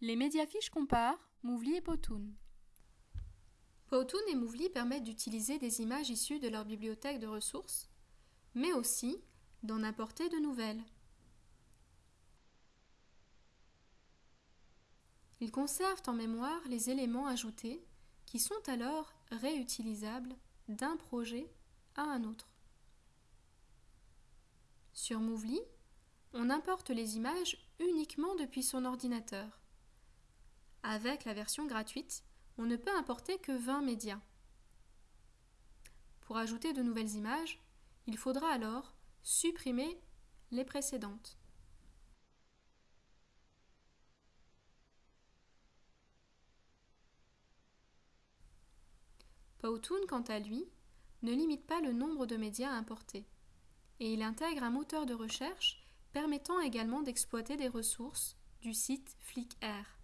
Les médiafiches comparent Mouvli et Powtoon. Powtoon et Mouvli permettent d'utiliser des images issues de leur bibliothèque de ressources, mais aussi d'en apporter de nouvelles. Ils conservent en mémoire les éléments ajoutés qui sont alors réutilisables d'un projet à un autre. Sur Mouvli, on importe les images uniquement depuis son ordinateur. Avec la version gratuite, on ne peut importer que 20 médias. Pour ajouter de nouvelles images, il faudra alors supprimer les précédentes. Powtoon, quant à lui, ne limite pas le nombre de médias à importer, et il intègre un moteur de recherche permettant également d'exploiter des ressources du site Flickr.